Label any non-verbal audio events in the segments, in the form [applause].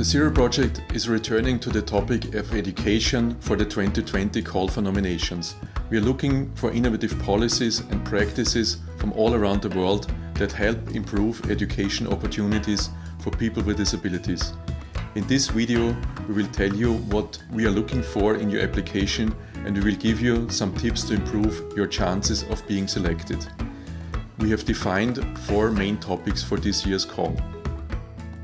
The Zero Project is returning to the topic of education for the 2020 call for nominations. We are looking for innovative policies and practices from all around the world that help improve education opportunities for people with disabilities. In this video, we will tell you what we are looking for in your application and we will give you some tips to improve your chances of being selected. We have defined four main topics for this year's call.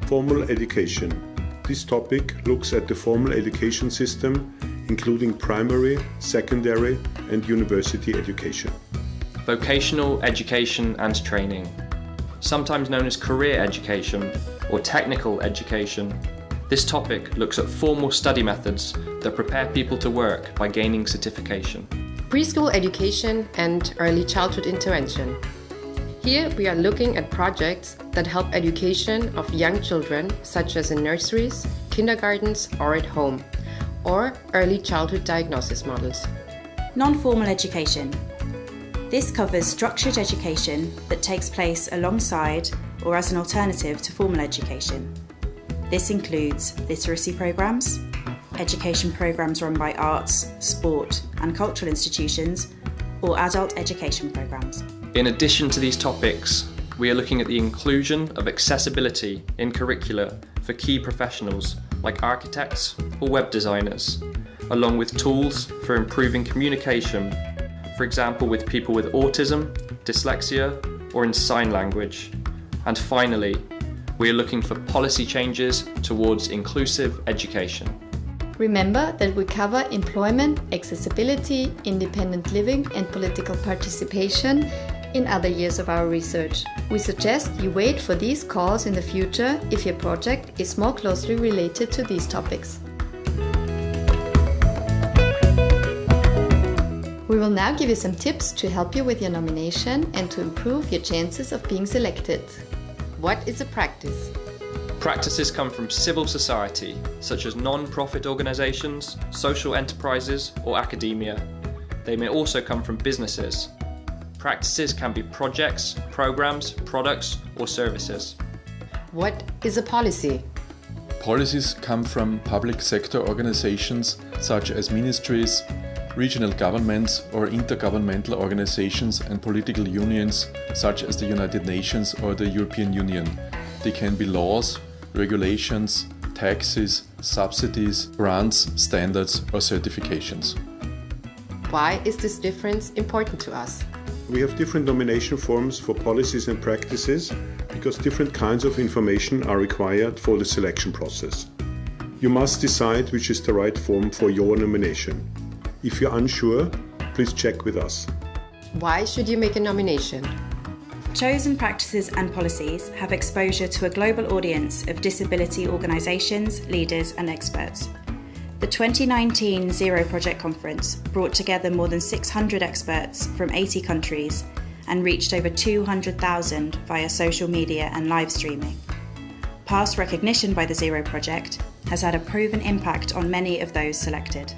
Formal education. This topic looks at the formal education system, including primary, secondary and university education. Vocational education and training, sometimes known as career education or technical education. This topic looks at formal study methods that prepare people to work by gaining certification. Preschool education and early childhood intervention. Here we are looking at projects that help education of young children, such as in nurseries, kindergartens or at home, or early childhood diagnosis models. Non-formal education. This covers structured education that takes place alongside or as an alternative to formal education. This includes literacy programs, education programs run by arts, sport and cultural institutions, or adult education programs. In addition to these topics, we are looking at the inclusion of accessibility in curricula for key professionals like architects or web designers, along with tools for improving communication, for example with people with autism, dyslexia or in sign language. And finally, we are looking for policy changes towards inclusive education. Remember that we cover employment, accessibility, independent living and political participation in other years of our research. We suggest you wait for these calls in the future if your project is more closely related to these topics. We will now give you some tips to help you with your nomination and to improve your chances of being selected. What is a practice? Practices come from civil society, such as non-profit organisations, social enterprises or academia. They may also come from businesses, Practices can be projects, programs, products or services. What is a policy? Policies come from public sector organizations such as ministries, regional governments or intergovernmental organizations and political unions such as the United Nations or the European Union. They can be laws, regulations, taxes, subsidies, grants, standards or certifications. Why is this difference important to us? We have different nomination forms for policies and practices because different kinds of information are required for the selection process. You must decide which is the right form for your nomination. If you're unsure, please check with us. Why should you make a nomination? Chosen practices and policies have exposure to a global audience of disability organisations, leaders and experts. The 2019 Zero Project Conference brought together more than 600 experts from 80 countries and reached over 200,000 via social media and live streaming. Past recognition by the Zero Project has had a proven impact on many of those selected.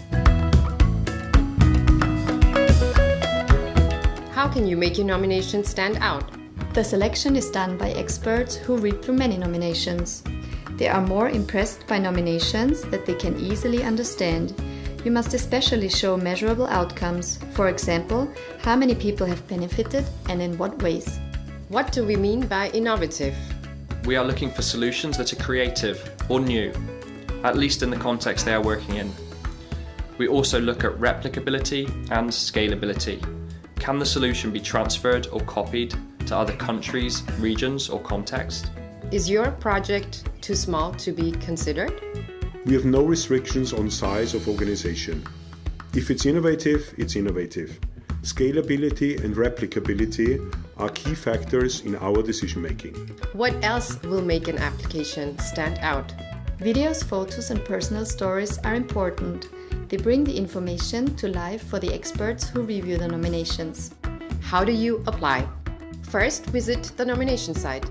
How can you make your nomination stand out? The selection is done by experts who read through many nominations. They are more impressed by nominations that they can easily understand. You must especially show measurable outcomes, for example, how many people have benefited and in what ways. What do we mean by innovative? We are looking for solutions that are creative or new, at least in the context they are working in. We also look at replicability and scalability. Can the solution be transferred or copied to other countries, regions or context? Is your project too small to be considered? We have no restrictions on size of organization. If it's innovative, it's innovative. Scalability and replicability are key factors in our decision making. What else will make an application stand out? Videos, photos and personal stories are important. They bring the information to life for the experts who review the nominations. How do you apply? First, visit the nomination site.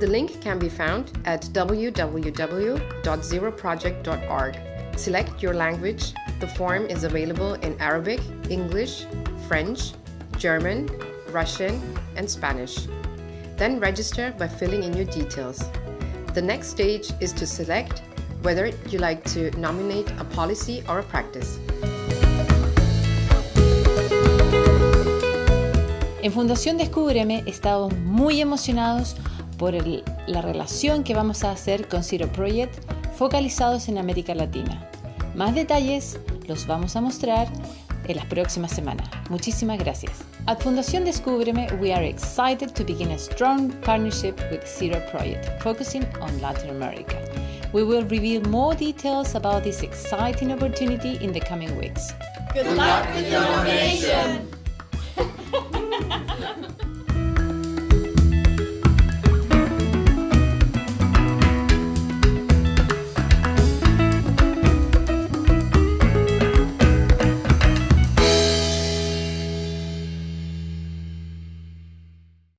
The link can be found at www.zeroproject.org. Select your language. The form is available in Arabic, English, French, German, Russian, and Spanish. Then register by filling in your details. The next stage is to select whether you like to nominate a policy or a practice. En Fundación Descúbreme estamos muy emocionados por el, la relación que vamos a hacer con Zero Project focalizados en América Latina. Más detalles los vamos a mostrar en las próximas semanas. Muchísimas gracias. At Fundación Descúbreme, we are excited to begin a strong partnership with Zero Project, focusing on Latin America. We will reveal more details about this exciting opportunity in the coming weeks. Good luck with your nomination! [laughs]